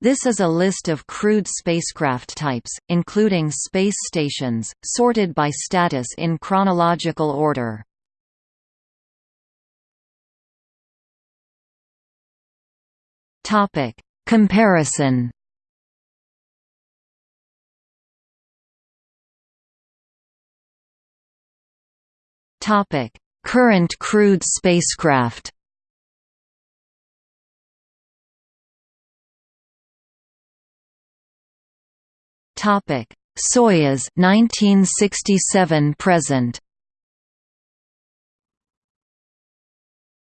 This is a list of crewed spacecraft types, including space stations, sorted by status in chronological order. Topic: Comparison. Topic: Current crewed spacecraft. Topic: Soyuz 1967 present.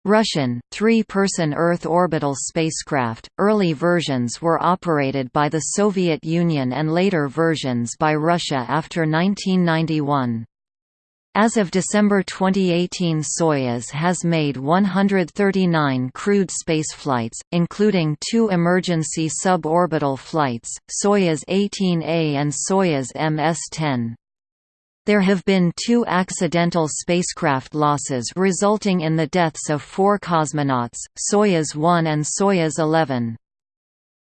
Russian, three-person Earth orbital spacecraft, early versions were operated by the Soviet Union and later versions by Russia after 1991. As of December 2018 Soyuz has made 139 crewed spaceflights, including two emergency suborbital flights, Soyuz 18A and Soyuz MS-10. There have been two accidental spacecraft losses resulting in the deaths of four cosmonauts, Soyuz 1 and Soyuz 11.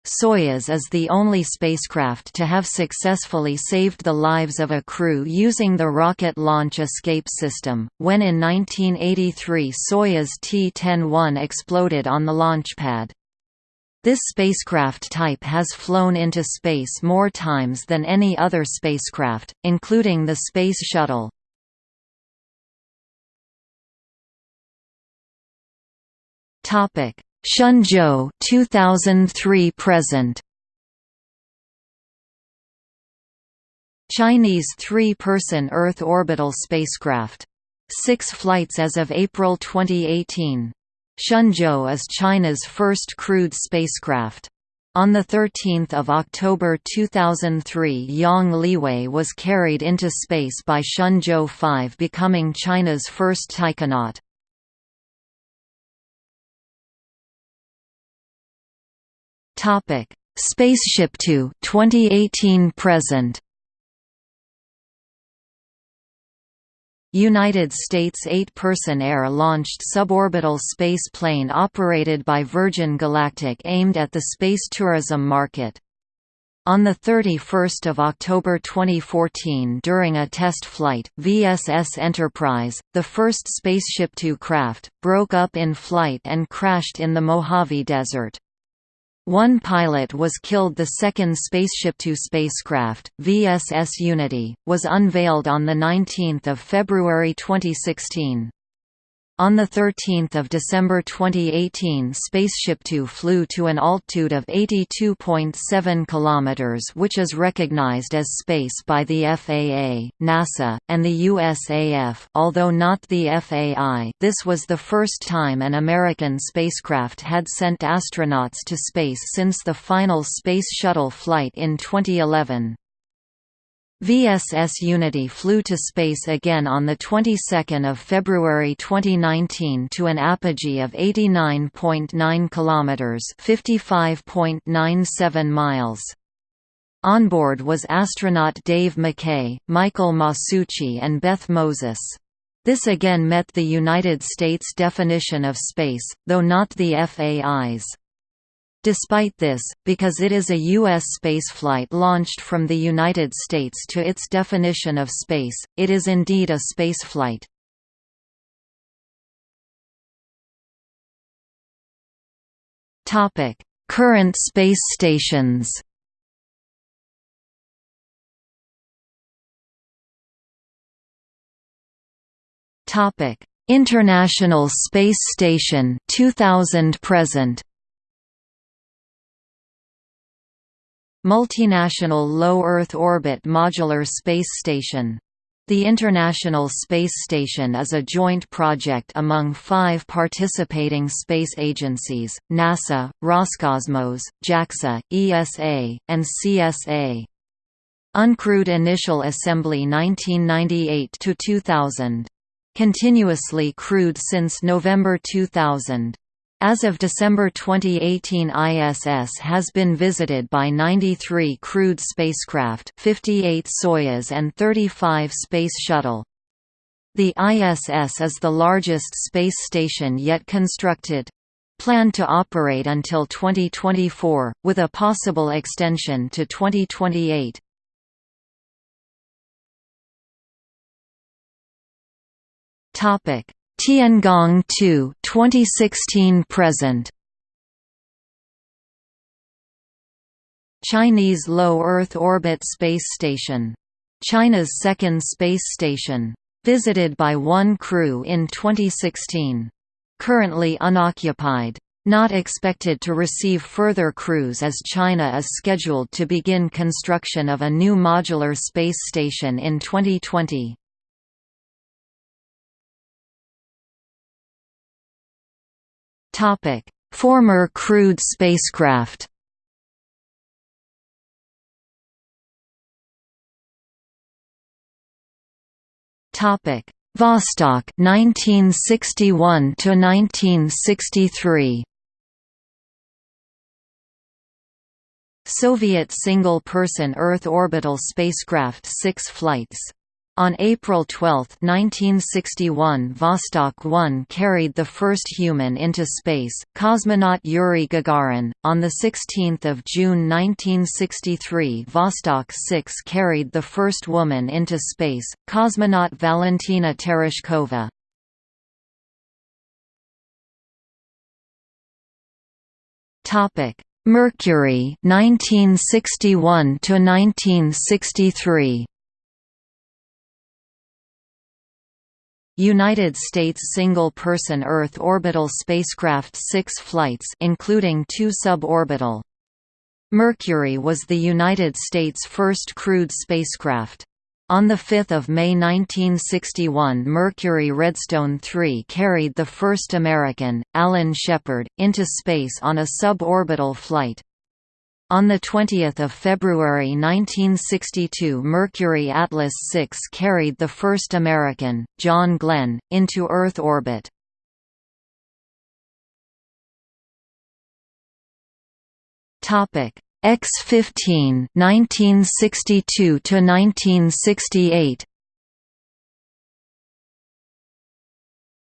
Soyuz is the only spacecraft to have successfully saved the lives of a crew using the Rocket Launch Escape System, when in 1983 Soyuz T-10-1 exploded on the launchpad. This spacecraft type has flown into space more times than any other spacecraft, including the Space Shuttle. Topic: Shenzhou 2003 present Chinese three-person Earth orbital spacecraft. Six flights as of April 2018. Shenzhou is China's first crewed spacecraft. On 13 October 2003 Yang Liwei was carried into space by Shenzhou 5 becoming China's first taikonaut. Topic: Spaceship 2 2018 present. United States eight-person air-launched suborbital space plane operated by Virgin Galactic aimed at the space tourism market. On 31 October 2014 during a test flight, VSS Enterprise, the first Spaceship Two craft, broke up in flight and crashed in the Mojave Desert. One pilot was killed The second Spaceship Two spacecraft, VSS Unity, was unveiled on 19 February 2016. On 13 December 2018 Spaceship Two flew to an altitude of 82.7 km which is recognized as space by the FAA, NASA, and the USAF although not the FAI this was the first time an American spacecraft had sent astronauts to space since the final Space Shuttle flight in 2011. VSS Unity flew to space again on the 22nd of February 2019 to an apogee of 89.9 kilometers, 55.97 miles. Onboard was astronaut Dave Mackay, Michael Masucci and Beth Moses. This again met the United States definition of space, though not the FAI's. Despite this, because it is a U.S. spaceflight launched from the United States to its definition of space, it is indeed a spaceflight. Current space stations International Space Station 2000 present Multinational Low Earth Orbit Modular Space Station. The International Space Station is a joint project among five participating space agencies, NASA, Roscosmos, JAXA, ESA, and CSA. Uncrewed Initial Assembly 1998–2000. Continuously crewed since November 2000. As of December 2018 ISS has been visited by 93 crewed spacecraft 58 Soyuz and 35 Space Shuttle. The ISS is the largest space station yet constructed. Planned to operate until 2024, with a possible extension to 2028. Tiangong 2 2016 present Chinese Low Earth Orbit Space Station. China's second space station. Visited by one crew in 2016. Currently unoccupied. Not expected to receive further crews as China is scheduled to begin construction of a new modular space station in 2020. Former crewed spacecraft Topic: Vostok 1961 to 1963. Soviet single-person Earth orbital spacecraft 6 flights on April 12, 1961 Vostok 1 carried the first human into space, cosmonaut Yuri Gagarin. On 16 June 1963 Vostok 6 carried the first woman into space, cosmonaut Valentina Tereshkova. Mercury 1961 to 1963 United States single-person Earth orbital spacecraft six flights including two suborbital. Mercury was the United States' first crewed spacecraft. On 5 May 1961 Mercury Redstone 3 carried the first American, Alan Shepard, into space on a suborbital flight. On 20 February 1962 Mercury Atlas 6 carried the first American, John Glenn, into Earth orbit. X-15 1962 to 1968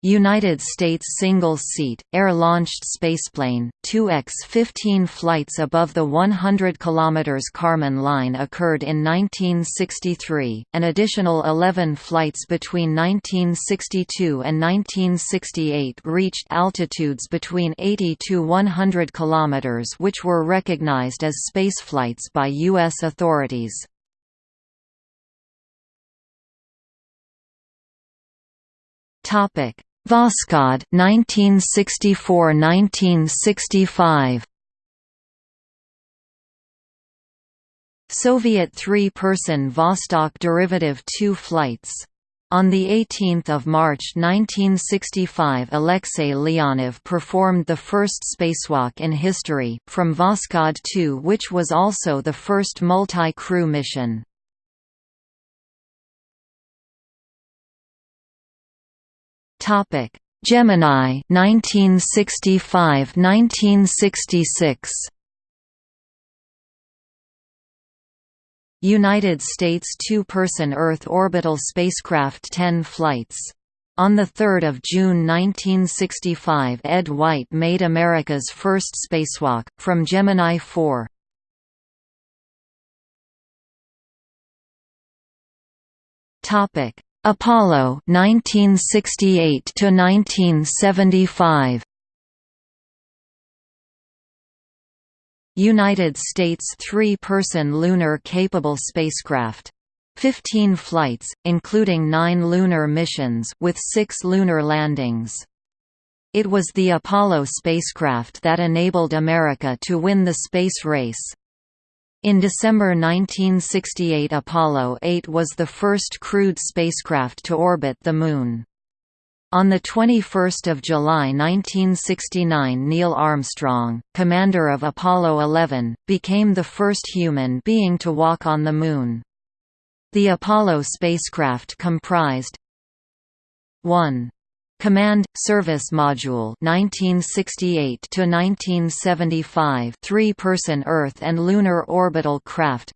United States single-seat, air-launched spaceplane, 2X-15 flights above the 100 km Kármán line occurred in 1963, an additional 11 flights between 1962 and 1968 reached altitudes between 80 to 100 km which were recognized as spaceflights by U.S. authorities. Topic Voskhod 1964–1965 Soviet three-person Vostok derivative 2 flights. On 18 March 1965 Alexei Leonov performed the first spacewalk in history, from Voskhod 2 which was also the first multi-crew mission. Topic: Gemini 1965-1966. United States two-person Earth orbital spacecraft 10 flights. On 3 June 1965 Ed White made America's first spacewalk, from Gemini 4. Apollo 1968 to 1975 United States three-person lunar-capable spacecraft. 15 flights, including nine lunar missions with six lunar landings. It was the Apollo spacecraft that enabled America to win the space race. In December 1968 Apollo 8 was the first crewed spacecraft to orbit the Moon. On 21 July 1969 Neil Armstrong, commander of Apollo 11, became the first human being to walk on the Moon. The Apollo spacecraft comprised 1. Command Service Module 1968 to 1975 three-person Earth and lunar orbital craft.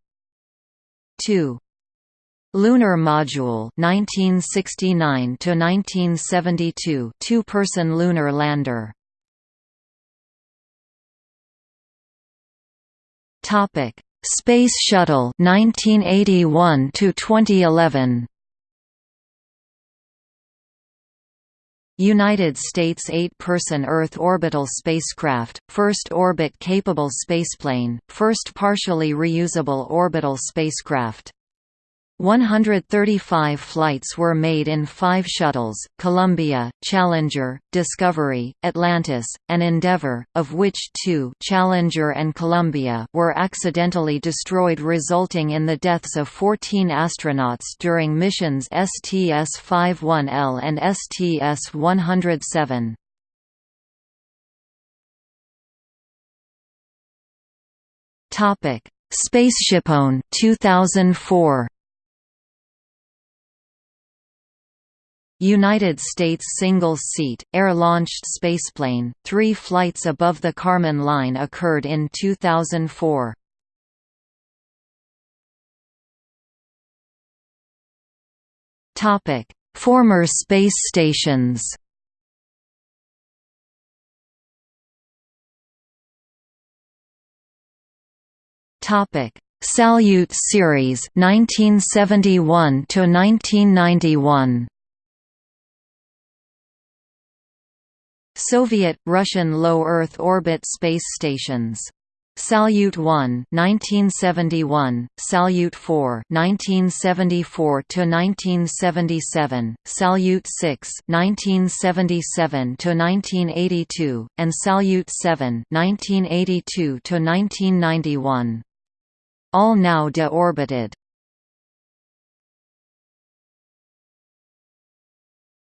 2 Lunar Module 1969 to 1972 two-person lunar lander. Topic. Space Shuttle 1981 to 2011 United States eight-person Earth orbital spacecraft, first orbit-capable spaceplane, first partially reusable orbital spacecraft 135 flights were made in five shuttles, Columbia, Challenger, Discovery, Atlantis, and Endeavour, of which two Challenger and Columbia were accidentally destroyed resulting in the deaths of 14 astronauts during missions STS-51L and STS-107. Spaceshipone 2004 United States single-seat, air-launched spaceplane, three flights above the Kármán line occurred in 2004. Former space stations Topic: Salyut series 1971 to 1991. Soviet, Russian low Earth orbit space stations. Salyut 1 1971, Salyut 4 1974 to 1977, Salyut 6 1977 to 1982, and Salyut 7 1982 to 1991. All now deorbited.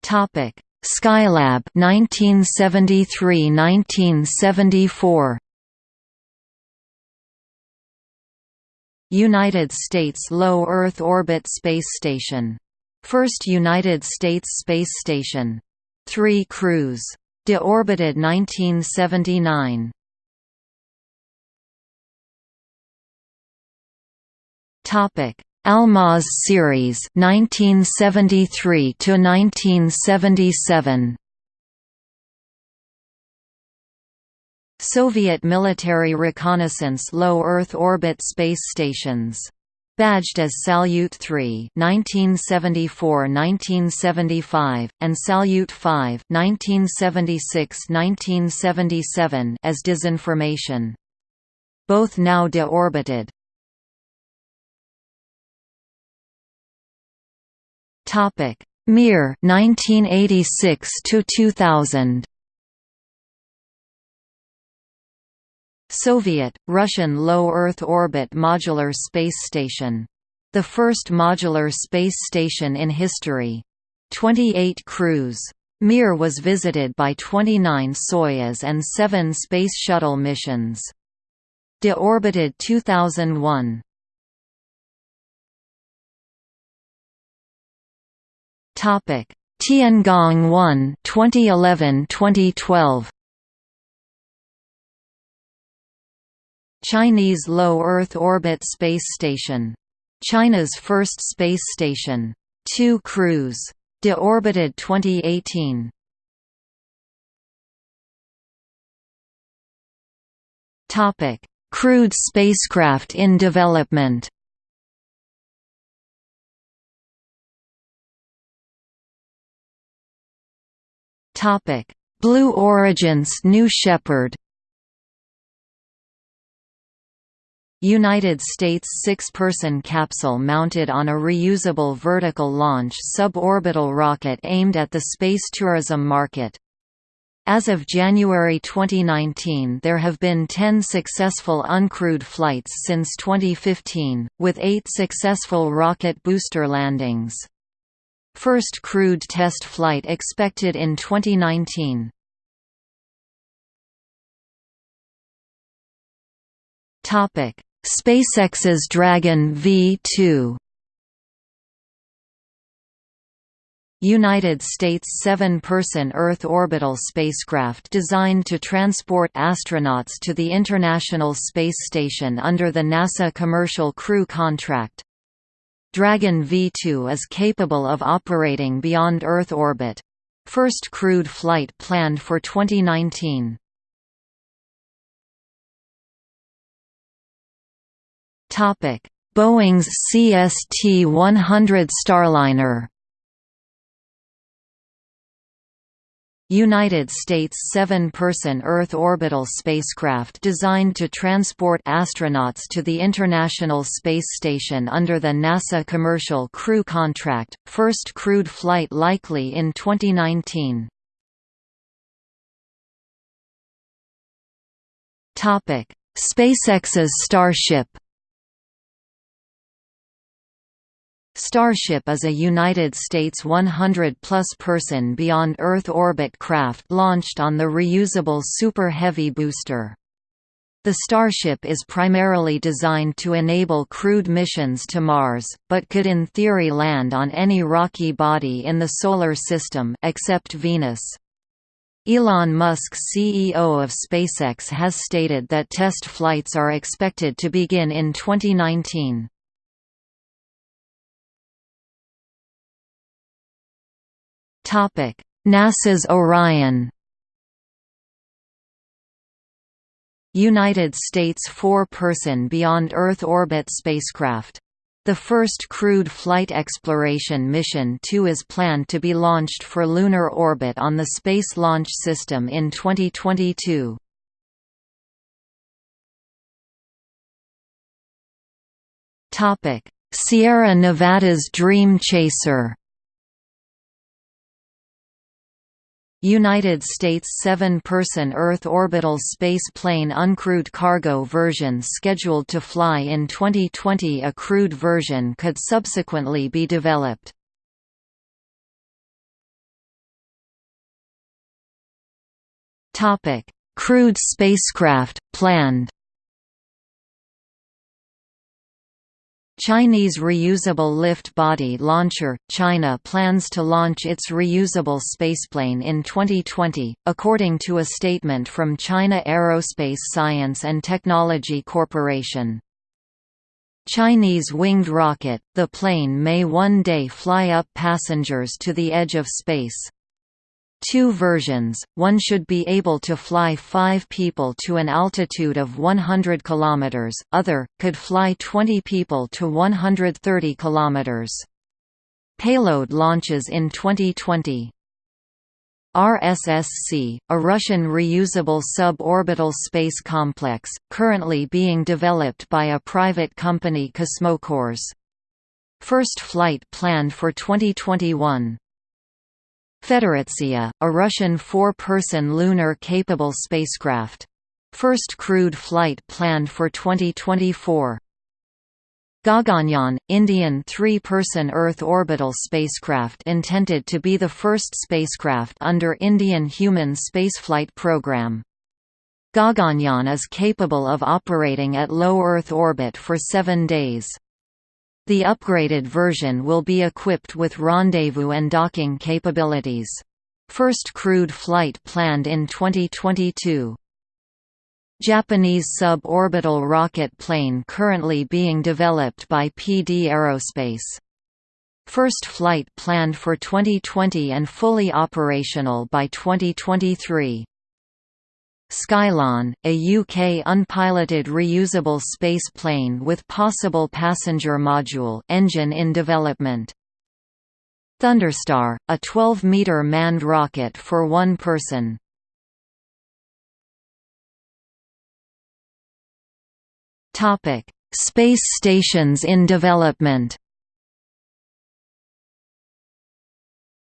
Topic: Skylab 1973–1974 United States Low Earth Orbit Space Station. First United States Space Station. Three crews. Deorbited 1979. Topic: Almaz series 1973 to 1977 Soviet military reconnaissance low Earth orbit space stations. Badged as Salyut 3 1974-1975 and Salyut 5 1976-1977 as disinformation. Both now deorbited Topic: Mir 1986 to 2000. Soviet, Russian low Earth orbit modular space station. The first modular space station in history. 28 crews. Mir was visited by 29 Soyuz and 7 Space Shuttle missions. Deorbited 2001. Topic: Tiangong 1 2011-2012. Chinese Low Earth Orbit Space Station. China's first space station. Two crews. Deorbited 2018. Topic: Crewed spacecraft in development. Topic: Blue Origin's New Shepard. United States six-person capsule mounted on a reusable vertical launch suborbital rocket aimed at the space tourism market. As of January 2019 there have been 10 successful uncrewed flights since 2015, with eight successful rocket booster landings. First crewed test flight expected in 2019. Topic: SpaceX's Dragon V2. United States seven-person Earth orbital spacecraft designed to transport astronauts to the International Space Station under the NASA Commercial Crew Contract. Dragon V2 is capable of operating beyond Earth orbit. First crewed flight planned for 2019. Boeing's CST-100 Starliner United States seven-person Earth orbital spacecraft designed to transport astronauts to the International Space Station under the NASA Commercial Crew Contract, first crewed flight likely in 2019. SpaceX's Starship Starship is a United States 100-plus person beyond Earth orbit craft launched on the reusable Super Heavy booster. The Starship is primarily designed to enable crewed missions to Mars, but could in theory land on any rocky body in the Solar System except Venus. Elon Musk CEO of SpaceX has stated that test flights are expected to begin in 2019. NASA's Orion United States four-person Beyond Earth orbit spacecraft. The first crewed flight exploration mission 2 is planned to be launched for lunar orbit on the Space Launch System in 2022. Sierra Nevada's Dream Chaser United States seven-person Earth orbital space plane uncrewed cargo version scheduled to fly in 2020 a crewed version could subsequently be developed. Crewed spacecraft, planned Chinese reusable lift body launcher – China plans to launch its reusable spaceplane in 2020, according to a statement from China Aerospace Science and Technology Corporation. Chinese winged rocket, the plane may one day fly up passengers to the edge of space two versions, one should be able to fly five people to an altitude of 100 km, other, could fly 20 people to 130 km. Payload launches in 2020. RSSC, a Russian reusable suborbital space complex, currently being developed by a private company Kosmokurs. First flight planned for 2021. Federatsia, a Russian four-person lunar-capable spacecraft. First crewed flight planned for 2024. Gaganyaan, Indian three-person Earth orbital spacecraft intended to be the first spacecraft under Indian human spaceflight program. Gaganyaan is capable of operating at low Earth orbit for seven days. The upgraded version will be equipped with rendezvous and docking capabilities. First crewed flight planned in 2022. Japanese suborbital rocket plane currently being developed by PD Aerospace. First flight planned for 2020 and fully operational by 2023. Skylon, a UK unpiloted reusable space plane with possible passenger module engine in development. Thunderstar, a 12-meter manned rocket for one person. Space stations in development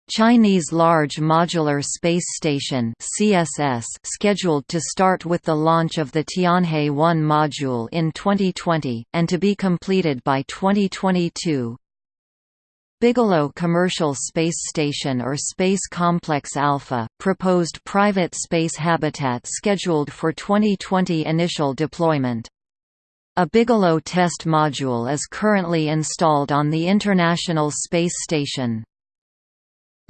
Chinese Large Modular Space Station CSS scheduled to start with the launch of the Tianhe-1 module in 2020, and to be completed by 2022. Bigelow Commercial Space Station or Space Complex Alpha, proposed private space habitat scheduled for 2020 initial deployment. A Bigelow test module is currently installed on the International Space Station.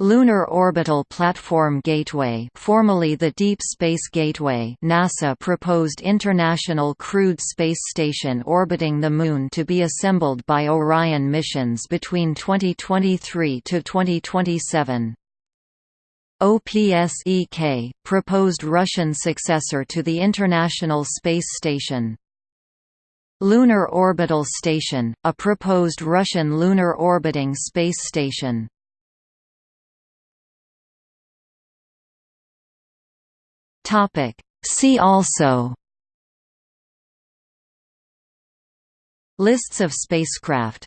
Lunar Orbital Platform Gateway formerly the Deep Space Gateway NASA proposed International Crewed Space Station orbiting the Moon to be assembled by Orion missions between 2023 to 2027. OPSEK, proposed Russian successor to the International Space Station. Lunar Orbital Station, a proposed Russian lunar orbiting space station. See also Lists of spacecraft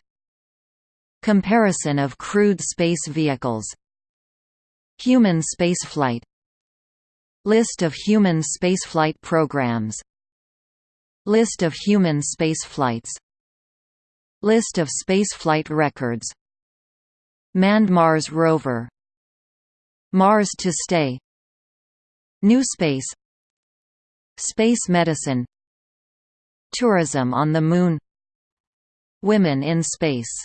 Comparison of crewed space vehicles Human spaceflight List of human spaceflight programs List of human spaceflights List of spaceflight records Manned Mars rover Mars to stay New Space. Space medicine. Tourism on the Moon. Women in space